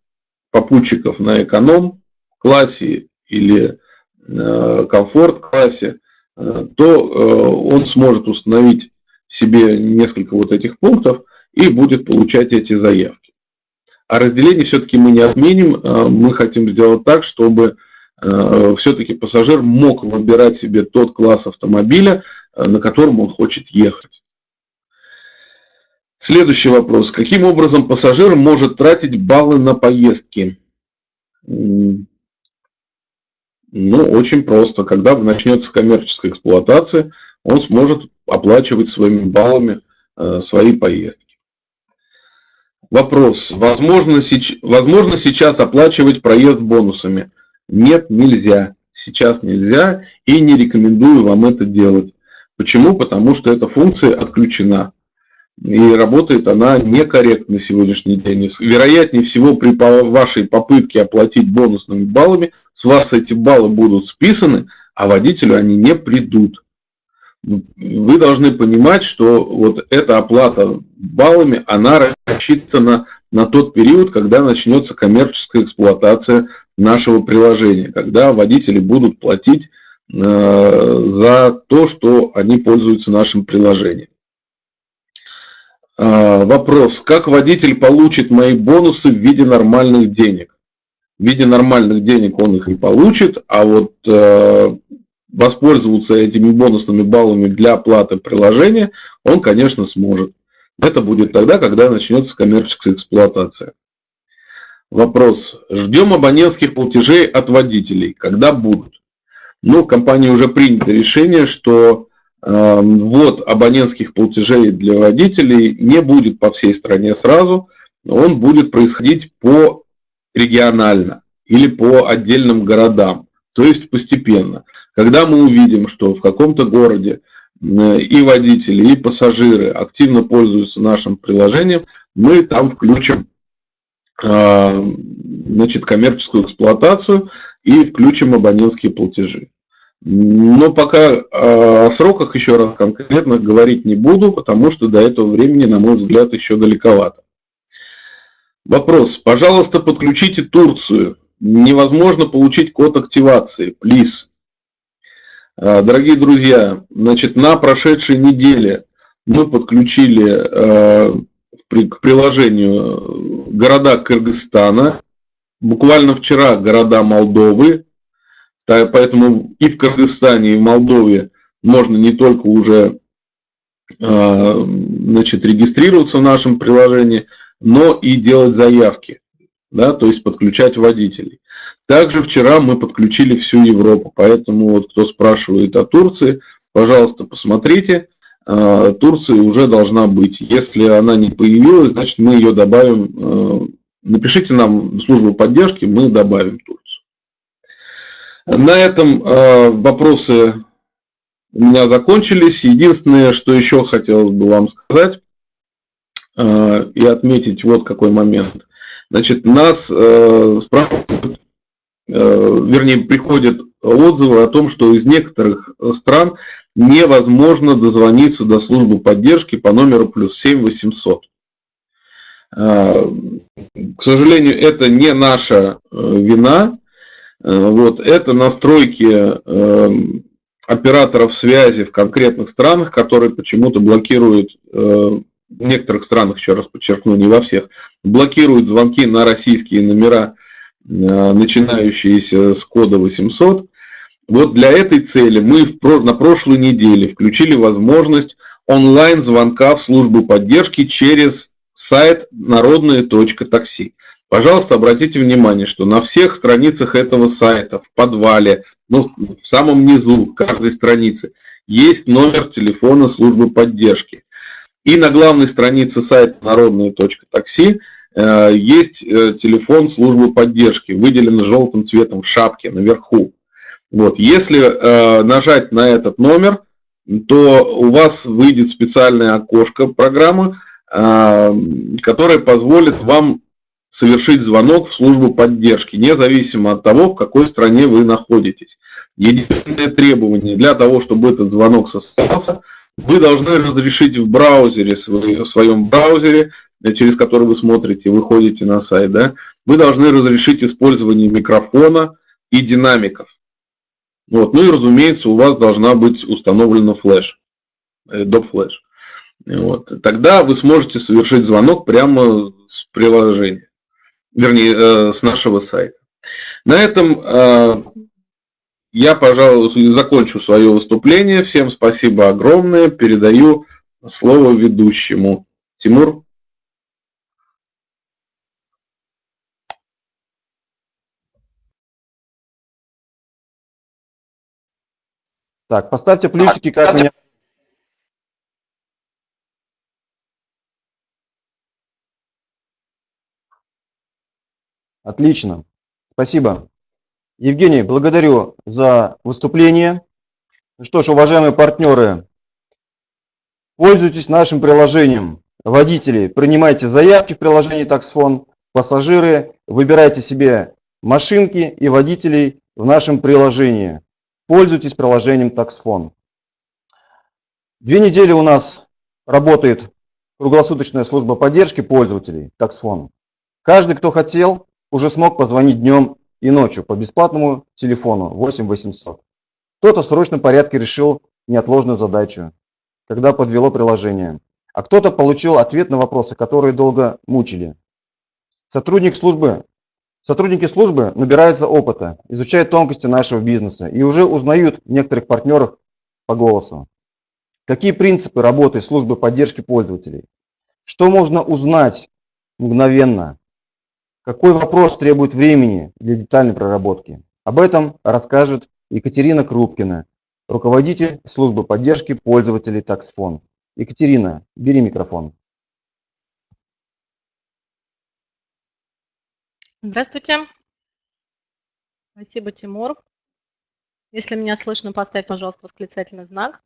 попутчиков на эконом классе или комфорт классе, то он сможет установить себе несколько вот этих пунктов – и будет получать эти заявки. А разделение все-таки мы не отменим, мы хотим сделать так, чтобы э, все-таки пассажир мог выбирать себе тот класс автомобиля, э, на котором он хочет ехать. Следующий вопрос. Каким образом пассажир может тратить баллы на поездки? Ну, очень просто. Когда начнется коммерческая эксплуатация, он сможет оплачивать своими баллами э, свои поездки. Вопрос. Возможно, сеч- возможно сейчас оплачивать проезд бонусами? Нет, нельзя. Сейчас нельзя и не рекомендую вам это делать. Почему? Потому что эта функция отключена. И работает она некорректно сегодняшний день. Вероятнее всего, при вашей попытке оплатить бонусными баллами, с вас эти баллы будут списаны, а водителю они не придут. Вы должны понимать, что вот эта оплата баллами, она рассчитана на тот период, когда начнется коммерческая эксплуатация нашего приложения, когда водители будут платить э, за то, что они пользуются нашим приложением. Э, вопрос. Как водитель получит мои бонусы в виде нормальных денег? В виде нормальных денег он их не получит, а вот э, воспользоваться этими бонусными баллами для оплаты приложения он, конечно, сможет. Это будет тогда, когда начнется коммерческая эксплуатация. Вопрос. Ждем абонентских платежей от водителей. Когда будут? Ну, в компании уже принято решение, что ввод абонентских платежей для водителей не будет по всей стране сразу. Он будет происходить по регионально или по отдельным городам. То есть постепенно. Когда мы увидим, что в каком-то городе и водители, и пассажиры активно пользуются нашим приложением, мы там включим э, значит, коммерческую эксплуатацию и включим абонентские платежи. Но пока э, о сроках еще раз конкретно говорить не буду, потому что до этого времени, на мой взгляд, еще далековато. Вопрос. Пожалуйста, подключите Турцию. Невозможно получить код активации. Плиз. Дорогие друзья, значит, на прошедшей неделе мы подключили к приложению города Кыргызстана, буквально вчера города Молдовы, поэтому и в Кыргызстане, и в Молдове можно не только уже значит, регистрироваться в нашем приложении, но и делать заявки, да, то есть подключать водителей. Также вчера мы подключили всю Европу, поэтому вот кто спрашивает о Турции, пожалуйста, посмотрите, Турция уже должна быть. Если она не появилась, значит мы ее добавим. Напишите нам в службу поддержки, мы добавим Турцию. На этом вопросы у меня закончились. Единственное, что еще хотелось бы вам сказать и отметить вот какой момент. Значит, нас спрашивают, вернее, приходят отзывы о том, что из некоторых стран невозможно дозвониться до службы поддержки по номеру плюс 7 800. К сожалению, это не наша вина. Вот, это настройки операторов связи в конкретных странах, которые почему-то блокируют, в некоторых странах, еще раз подчеркну, не во всех, блокируют звонки на российские номера, начинающиеся с кода 800. Вот для этой цели мы на прошлой неделе включили возможность онлайн-звонка в службу поддержки через сайт народные.такси. Пожалуйста, обратите внимание, что на всех страницах этого сайта, в подвале, ну, в самом низу каждой страницы есть номер телефона службы поддержки. И на главной странице сайта народные.такси э, есть э, телефон службы поддержки, выделен желтым цветом в шапке наверху. Вот. Если э, нажать на этот номер, то у вас выйдет специальное окошко программы, э, которое позволит вам совершить звонок в службу поддержки, независимо от того, в какой стране вы находитесь. Единственное требование для того, чтобы этот звонок состоялся, вы должны разрешить в браузере, в своем браузере, через который вы смотрите, выходите на сайт, да, вы должны разрешить использование микрофона и динамиков. Вот. Ну и, разумеется, у вас должна быть установлена флеш, Adobe Flash. Вот. Тогда вы сможете совершить звонок прямо с приложения, вернее, с нашего сайта. На этом я, пожалуй, закончу свое выступление. Всем спасибо огромное. Передаю слово ведущему. Тимур? Так, поставьте плюсики, как меня... Отлично. Спасибо. Евгений, благодарю за выступление. Ну что ж, уважаемые партнеры, пользуйтесь нашим приложением. Водители, принимайте заявки в приложении Таксфон. Пассажиры, выбирайте себе машинки и водителей в нашем приложении. Пользуйтесь приложением Таксфон. Две недели у нас работает круглосуточная служба поддержки пользователей Таксфон. Каждый, кто хотел, уже смог позвонить днем и ночью по бесплатному телефону 8 800. Кто-то в срочном порядке решил неотложную задачу, когда подвело приложение. А кто-то получил ответ на вопросы, которые долго мучили. Сотрудник службы, сотрудники службы набираются опыта, изучают тонкости нашего бизнеса и уже узнают некоторых партнеров по голосу. Какие принципы работы службы поддержки пользователей? Что можно узнать мгновенно? Какой вопрос требует времени для детальной проработки? Об этом расскажет Екатерина Крупкина, руководитель службы поддержки пользователей Таксфон. Екатерина, бери микрофон. Здравствуйте. Спасибо, Тимур. Если меня слышно, поставь, пожалуйста, восклицательный знак.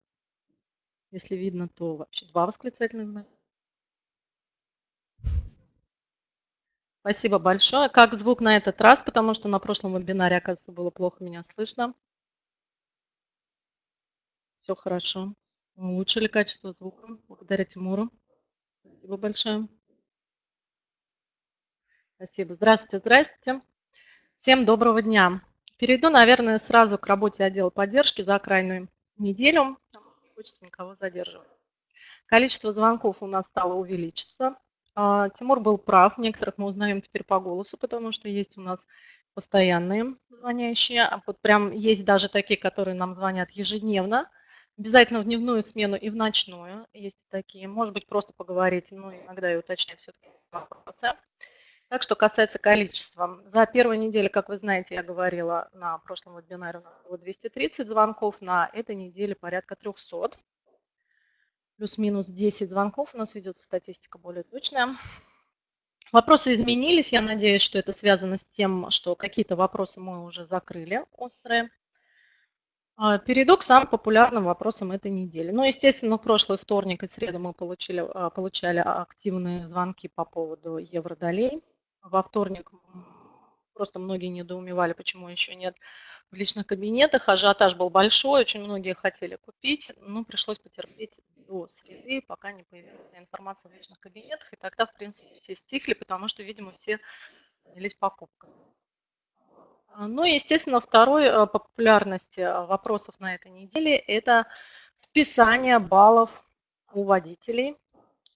Если видно, то вообще два восклицательных знака. Спасибо большое. Как звук на этот раз, потому что на прошлом вебинаре, оказывается, было плохо меня слышно. Все хорошо. Улучшили качество звука. Благодаря Тимуру. Спасибо большое. Спасибо. Здравствуйте, здравствуйте. Всем доброго дня. Перейду, наверное, сразу к работе отдела поддержки за крайнюю неделю. Не хочется никого задерживать. Количество звонков у нас стало увеличиться. А, Тимур был прав. Некоторых мы узнаем теперь по голосу, потому что есть у нас постоянные звонящие. А вот прям есть даже такие, которые нам звонят ежедневно. Обязательно в дневную смену и в ночную. Есть такие. Может быть, просто поговорить, но иногда и уточнять все-таки вопросы. Так что касается количества. За первую неделю, как вы знаете, я говорила на прошлом вебинаре, было 230 звонков, на этой неделе порядка 300. Плюс-минус 10 звонков, у нас ведется статистика более точная. Вопросы изменились, я надеюсь, что это связано с тем, что какие-то вопросы мы уже закрыли, острые. А, перейду к самым популярным вопросам этой недели. Ну, естественно, в прошлый вторник и среду мы получили, а, получали активные звонки по поводу евродолей во вторник просто многие недоумевали, почему еще нет в личных кабинетах. Ажиотаж был большой, очень многие хотели купить, но пришлось потерпеть до среды, пока не появилась информация в личных кабинетах. И тогда, в принципе, все стихли, потому что, видимо, все занялись покупкой. Ну и, естественно, второй э, по популярности э, вопросов на этой неделе – это списание баллов у водителей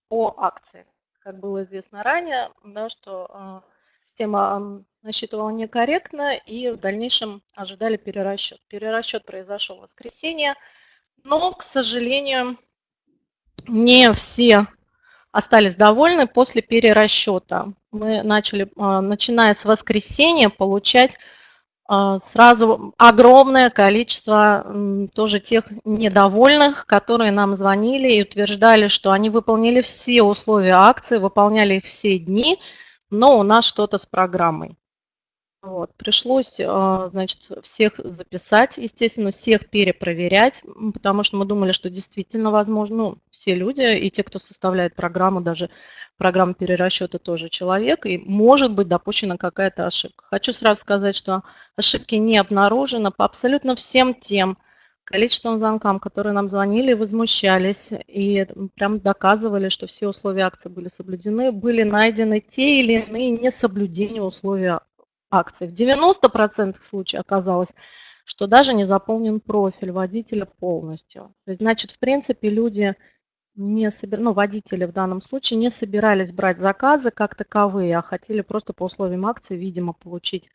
по акции как было известно ранее, да, что э, система насчитывала некорректно и в дальнейшем ожидали перерасчет. Перерасчет произошел в воскресенье, но, к сожалению, не все остались довольны после перерасчета. Мы начали, э, начиная с воскресенья, получать а, сразу огромное количество тоже тех недовольных, которые нам звонили и утверждали, что они выполнили все условия акции, выполняли их все дни, но у нас что-то с программой. Вот. Пришлось, а, значит, всех записать, естественно, всех перепроверять, потому что мы думали, что действительно возможно, ну, все люди и те, кто составляет программу, даже программа перерасчета тоже человек, и может быть допущена какая-то ошибка. Хочу сразу сказать, что ошибки не обнаружено по абсолютно всем тем количеством звонкам, которые нам звонили, возмущались и прям доказывали, что все условия акции были соблюдены, были найдены те или иные несоблюдения условий акций. В 90% случаев оказалось, что даже не заполнен профиль водителя полностью. Значит, в принципе, люди не собир... ну, водители в данном случае не собирались брать заказы как таковые, а хотели просто по условиям акции, видимо, получить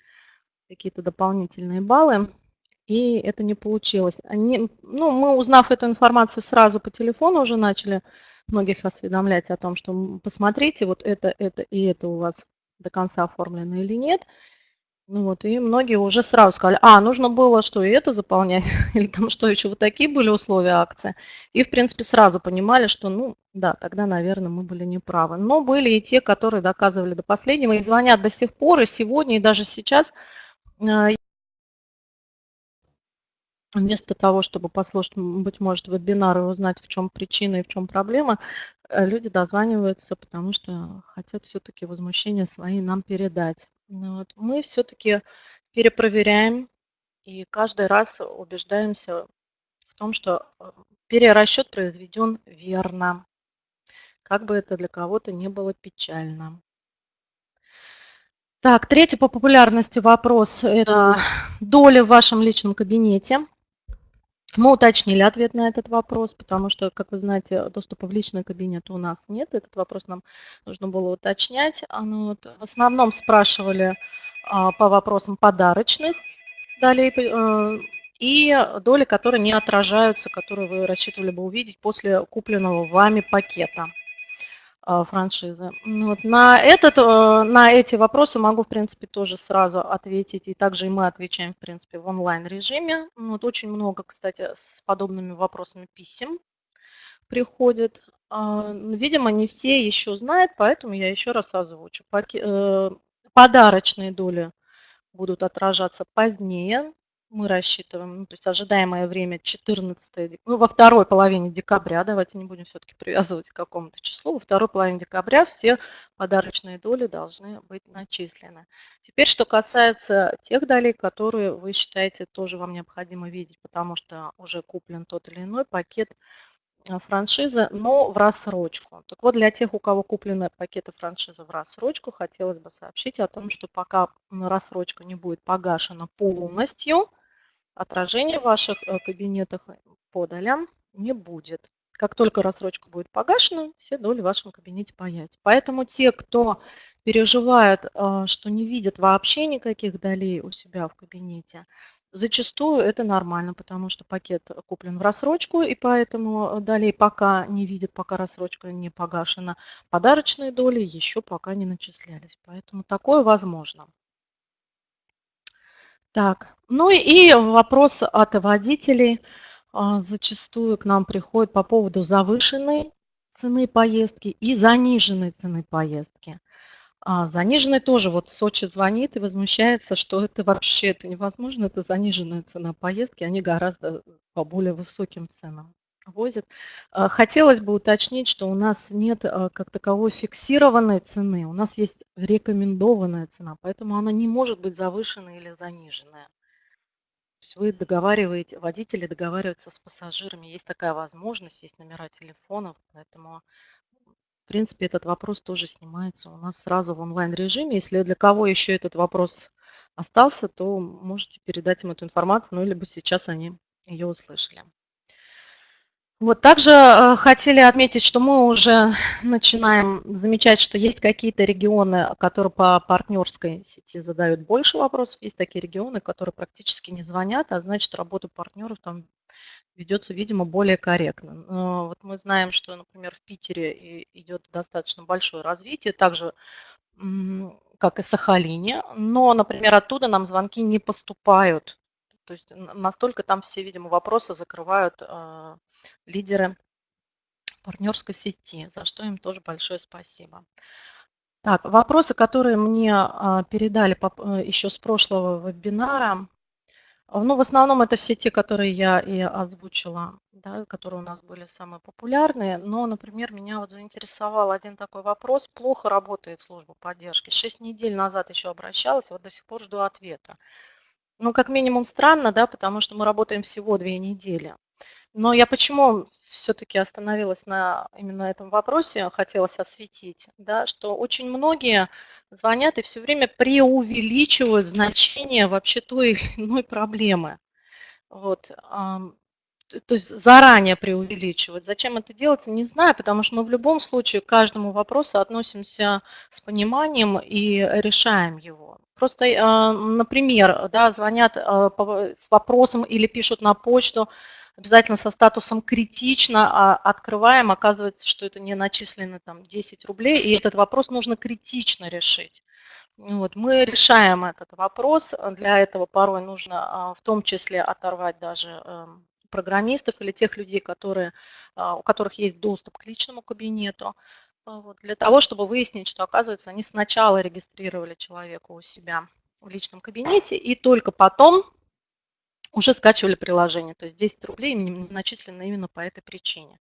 какие-то дополнительные баллы. И это не получилось. Они, ну, мы, узнав эту информацию, сразу по телефону уже начали многих осведомлять о том, что посмотрите, вот это, это и это у вас до конца оформлено или нет. Ну вот, и многие уже сразу сказали, а, нужно было что, и это заполнять, (laughs) или там что еще, вот такие были условия акции. И, в принципе, сразу понимали, что, ну, да, тогда, наверное, мы были неправы. Но были и те, которые доказывали до последнего, и звонят до сих пор, и сегодня, и даже сейчас. Вместо того, чтобы послушать, быть может, вебинар и узнать, в чем причина и в чем проблема, э, люди дозваниваются, потому что хотят все-таки возмущения свои нам передать. Ну вот. Мы все-таки перепроверяем и каждый раз убеждаемся в том, что э, перерасчет произведен верно, как бы это для кого-то не было печально. Так, третий по популярности вопрос– это доля в вашем личном кабинете. Мы уточнили ответ на этот вопрос, потому что, как вы знаете, доступа в личный кабинет у нас нет. Этот вопрос нам нужно было уточнять. А, ну в основном спрашивали а, по вопросам подарочных долей э, и доли, которые не отражаются, которые вы рассчитывали бы увидеть после купленного вами пакета. А, франшизы. Вот на, этот, э, на эти вопросы могу, в принципе, тоже сразу ответить. И также и мы отвечаем, в принципе, в онлайн-режиме. Вот очень много, кстати, с подобными вопросами писем приходит. А, видимо, не все еще знают, поэтому я еще раз озвучу. Э, подарочные доли будут отражаться позднее, мы рассчитываем, ну, то есть ожидаемое время 14, ну, во второй половине декабря, давайте не будем все-таки привязывать к какому-то числу, во второй половине декабря все подарочные доли должны быть начислены. Теперь, что касается тех долей, которые вы считаете тоже вам необходимо видеть, потому что уже куплен тот или иной пакет а, франшизы, но в рассрочку. Так вот, для тех, у кого куплены пакеты франшизы в рассрочку, хотелось бы сообщить о том, что пока рассрочка не будет погашена полностью, отражения в ваших э, кабинетах по долям не будет. Как только рассрочка будет погашена, все доли в вашем кабинете появятся. Поэтому те, кто переживают, э, что не видят вообще никаких долей у себя в кабинете, зачастую это нормально, потому что пакет куплен в рассрочку, и поэтому долей пока не видят, пока рассрочка не погашена. Подарочные доли еще пока не начислялись, поэтому такое возможно. Так, ну и вопрос от водителей а, зачастую к нам приходит по поводу завышенной цены поездки и заниженной цены поездки. А заниженной тоже, вот Сочи звонит и возмущается, что это вообще это невозможно, это заниженная цена поездки, они гораздо по более высоким ценам возят. А, хотелось бы уточнить, что у нас нет а, как таковой фиксированной цены, у нас есть рекомендованная цена, поэтому она не может быть завышенная или заниженная. То есть вы договариваете, водители договариваются с пассажирами, есть такая возможность, есть номера телефонов, поэтому в принципе этот вопрос тоже снимается у нас сразу в онлайн-режиме. Если для кого еще этот вопрос остался, то можете передать им эту информацию, ну, либо сейчас они ее услышали. Вот также э, хотели отметить, что мы уже начинаем замечать, что есть какие-то регионы, которые по партнерской сети задают больше вопросов, есть такие регионы, которые практически не звонят, а значит работа партнеров там ведется, видимо, более корректно. Но вот мы знаем, что, например, в Питере идет достаточно большое развитие, также как и Сахалине, но, например, оттуда нам звонки не поступают. То есть настолько там все, видимо, вопросы закрывают э, лидеры партнерской сети, за что им тоже большое спасибо. Так, вопросы, которые мне а, передали э, еще с прошлого вебинара, ну, в основном это все те, которые я и озвучила, да, которые у нас были самые популярные. Но, например, меня вот заинтересовал один такой вопрос. Плохо работает служба поддержки. Шесть недель назад еще обращалась, вот до сих пор жду ответа. Ну, как минимум странно, да, потому что мы работаем всего две недели. Но я почему все-таки остановилась на именно этом вопросе, хотелось осветить, да, что очень многие звонят и все время преувеличивают значение вообще той или иной проблемы. Вот. То есть заранее преувеличивать. Зачем это делается, не знаю, потому что мы в любом случае к каждому вопросу относимся с пониманием и решаем его. Просто, например, да, звонят с вопросом или пишут на почту, обязательно со статусом критично а открываем, оказывается, что это не начислены там 10 рублей, и этот вопрос нужно критично решить. Вот, мы решаем этот вопрос. Для этого порой нужно а, в том числе оторвать даже эм, программистов или тех людей, которые, а, у которых есть доступ к личному кабинету, а, вот, для того, чтобы выяснить, что, оказывается, они сначала регистрировали человека у себя в личном кабинете и только потом уже скачивали приложение. То есть 10 рублей им начислено именно по этой причине.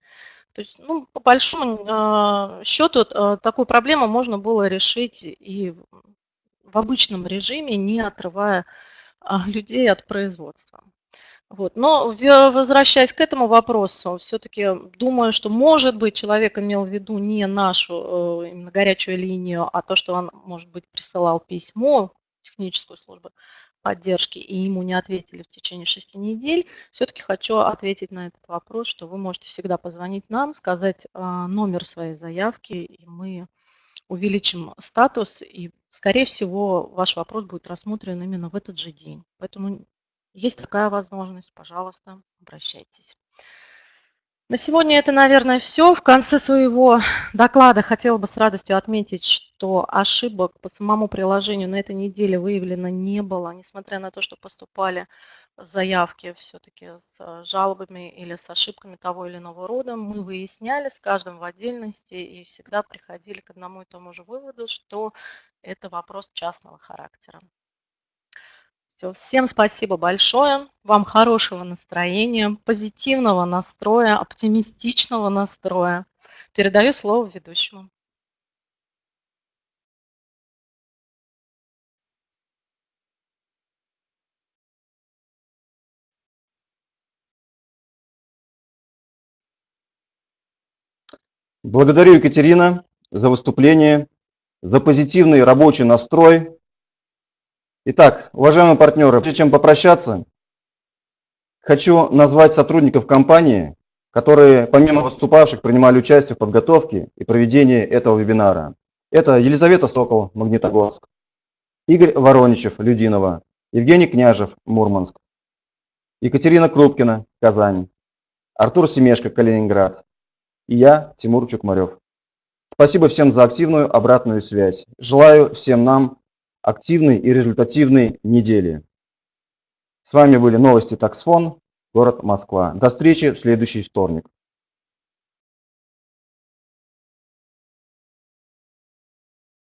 То есть, ну, по большому э, счету, такую проблему можно было решить и в обычном режиме, не отрывая людей от производства. Вот. Но возвращаясь к этому вопросу, все-таки думаю, что, может быть, человек имел в виду не нашу э, именно горячую линию, а то, что он, может быть, присылал письмо в техническую поддержки, и ему не ответили в течение шести недель. Все-таки хочу ответить на этот вопрос, что вы можете всегда позвонить нам, сказать а, номер своей заявки, и мы увеличим статус, и, скорее всего, ваш вопрос будет рассмотрен именно в этот же день. Поэтому есть такая возможность, пожалуйста, обращайтесь. На сегодня это, наверное, все. В конце своего доклада хотела бы с радостью отметить, что ошибок по самому приложению на этой неделе выявлено не было, несмотря на то, что поступали заявки все-таки с жалобами или с ошибками того или иного рода. Мы выясняли с каждым в отдельности и всегда приходили к одному и тому же выводу, что это вопрос частного характера. Все, всем спасибо большое. Вам хорошего настроения, позитивного настроя, оптимистичного настроя. Передаю слово ведущему. Благодарю, Екатерина, за выступление, за позитивный рабочий настрой, Итак, уважаемые партнеры, прежде чем попрощаться, хочу назвать сотрудников компании, которые помимо выступавших принимали участие в подготовке и проведении этого вебинара. Это Елизавета Сокол, Магнитогорск, Игорь Вороничев, Людинова, Евгений Княжев, Мурманск, Екатерина Крупкина, Казань, Артур Семешко, Калининград и я, Тимур Чукмарев. Спасибо всем за активную обратную связь. Желаю всем нам активной и результативной недели. С вами были новости Таксфон, город Москва. До встречи в следующий вторник.